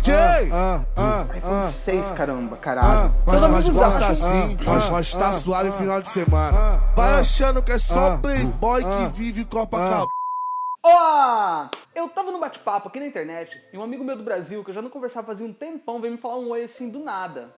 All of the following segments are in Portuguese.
DJ! Ah, ah, iPhone 6, caramba, caralho. Mas Meus nós amigos gosta acham- assim, nós nós tá suave final de semana. Vai achando que é só ah, playboy ah, que vive Copacabana. Ó! Eu tava num bate-papo aqui na internet e um amigo meu do Brasil, que eu já não conversava fazia um tempão, veio me falar um oi assim do nada.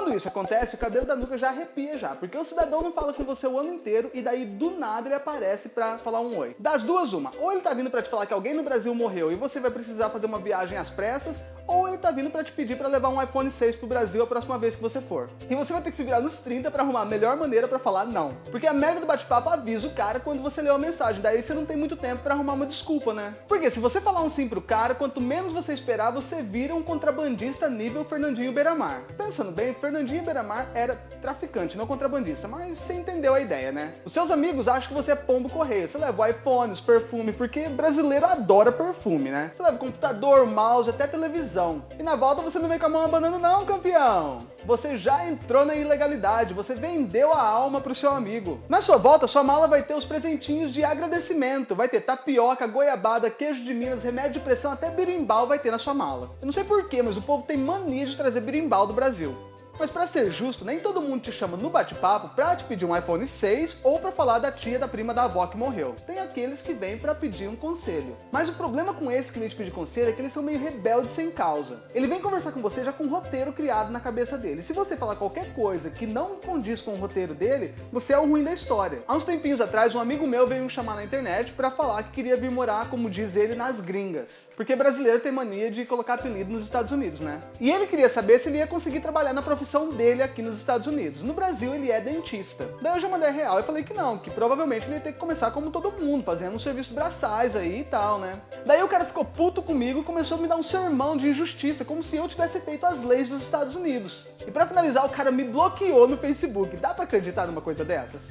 Quando isso acontece, o cabelo da nuca já arrepia já, porque o cidadão não fala com você o ano inteiro e daí do nada ele aparece pra falar um oi. Das duas, uma. Ou ele tá vindo pra te falar que alguém no Brasil morreu e você vai precisar fazer uma viagem às pressas, ou ele tá vindo pra te pedir pra levar um iPhone 6 pro Brasil a próxima vez que você for. E você vai ter que se virar nos 30 pra arrumar a melhor maneira pra falar não. Porque a merda do bate-papo avisa o cara quando você leu a mensagem, daí você não tem muito tempo pra arrumar uma desculpa, né? Porque se você falar um sim pro cara, quanto menos você esperar, você vira um contrabandista nível Fernandinho Beiramar. Pensando bem, Fernandinho Beiramar era traficante, não contrabandista, mas você entendeu a ideia, né? Os seus amigos acham que você é pombo correio, você leva o iPhone, os perfume, porque brasileiro adora perfume, né? Você leva computador, mouse, até televisão. E na volta você não vem com a mão abanando não, campeão! Você já entrou na ilegalidade, você vendeu a alma pro seu amigo. Na sua volta, sua mala vai ter os presentinhos de agradecimento, vai ter tapioca, goiabada, queijo de Minas, remédio de pressão, até birimbau vai ter na sua mala. Eu não sei porquê, mas o povo tem mania de trazer birimbau do Brasil. Mas pra ser justo, nem todo mundo te chama no bate-papo pra te pedir um iPhone 6 ou pra falar da tia da prima da avó que morreu. Tem aqueles que vêm pra pedir um conselho. Mas o problema com esse que vem te pedir conselho é que eles são meio rebeldes sem causa. Ele vem conversar com você já com um roteiro criado na cabeça dele. Se você falar qualquer coisa que não condiz com o roteiro dele, você é o ruim da história. Há uns tempinhos atrás, um amigo meu veio me chamar na internet pra falar que queria vir morar, como diz ele, nas gringas. Porque brasileiro tem mania de colocar apelido nos Estados Unidos, né? E ele queria saber se ele ia conseguir trabalhar na profissão dele aqui nos Estados Unidos. No Brasil ele é dentista. Daí eu já mandei real e falei que não, que provavelmente ele ia ter que começar como todo mundo, fazendo um serviço braçais aí e tal, né? Daí o cara ficou puto comigo e começou a me dar um sermão de injustiça, como se eu tivesse feito as leis dos Estados Unidos. E pra finalizar, o cara me bloqueou no Facebook. Dá pra acreditar numa coisa dessas?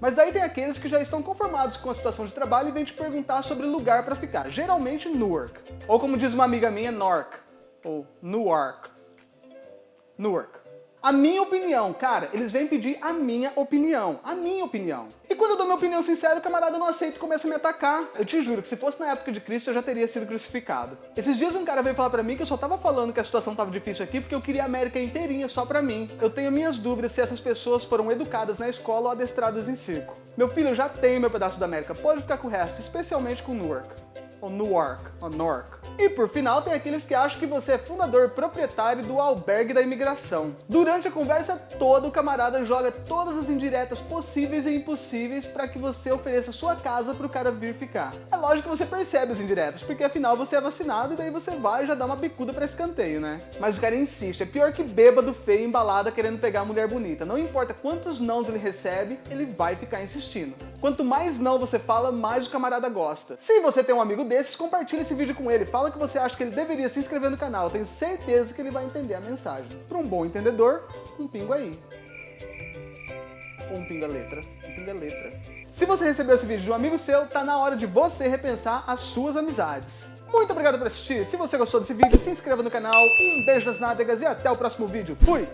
Mas daí tem aqueles que já estão conformados com a situação de trabalho e vêm te perguntar sobre lugar pra ficar, geralmente Newark. Ou como diz uma amiga minha, Nork. Ou Newark. Newark. A minha opinião, cara, eles vêm pedir a minha opinião. A minha opinião. E quando eu dou minha opinião sincera, o camarada não aceita e começa a me atacar. Eu te juro que se fosse na época de Cristo, eu já teria sido crucificado. Esses dias um cara veio falar pra mim que eu só tava falando que a situação tava difícil aqui porque eu queria a América inteirinha só pra mim. Eu tenho minhas dúvidas se essas pessoas foram educadas na escola ou adestradas em circo. Meu filho, já tenho meu pedaço da América, pode ficar com o resto, especialmente com Newark. Ou Newark, ou Nork. E por final, tem aqueles que acham que você é fundador proprietário do albergue da imigração. Durante a conversa toda, o camarada joga todas as indiretas possíveis e impossíveis para que você ofereça sua casa pro cara vir ficar. É lógico que você percebe os indiretas, porque afinal você é vacinado e daí você vai e já dá uma bicuda pra escanteio, né? Mas o cara insiste, é pior que bêbado feio embalada querendo pegar a mulher bonita. Não importa quantos nãos ele recebe, ele vai ficar insistindo. Quanto mais não você fala, mais o camarada gosta. Se você tem um amigo desses, compartilha esse vídeo com ele. Fala que você acha que ele deveria se inscrever no canal. Tenho certeza que ele vai entender a mensagem. Para um bom entendedor, um pingo aí. Ou um pinga letra. Um pinga letra. Se você recebeu esse vídeo de um amigo seu, tá na hora de você repensar as suas amizades. Muito obrigado por assistir. Se você gostou desse vídeo, se inscreva no canal. Um beijo nas nádegas e até o próximo vídeo. Fui!